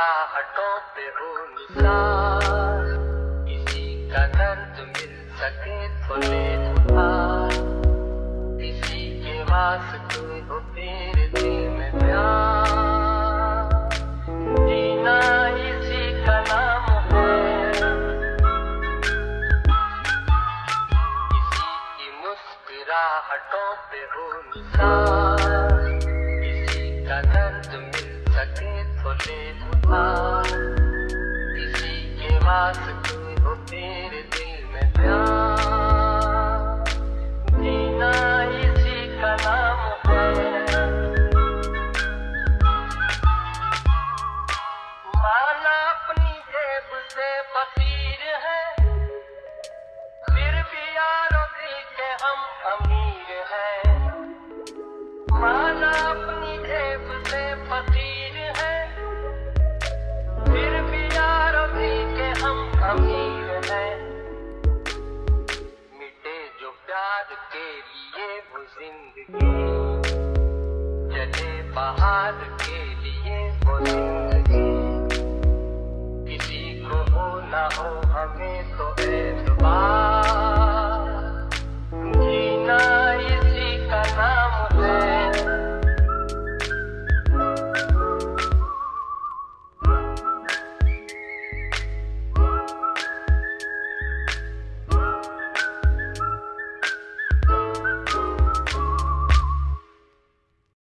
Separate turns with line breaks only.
हटो पे हो निसार किसी का दर्द मिल सके तो ले किसी के हो तेरे दिल में प्यार। जीना इसी का नाम है। किसी की मुस्कुराहटों पे हो निसार किसी का दर्द मिल सके तो ले किसी के वास्ते हो तेरे दिल में प्यार। जीना इसी का नाम माना अपनी जेब से फकीर है। फिर भी यारों के हम अमीर प्यार के लिए वो ज़िंदगी। चले बाहर के लिए वो ज़िंदगी। किसी को हो ना हो हमें तो एतबार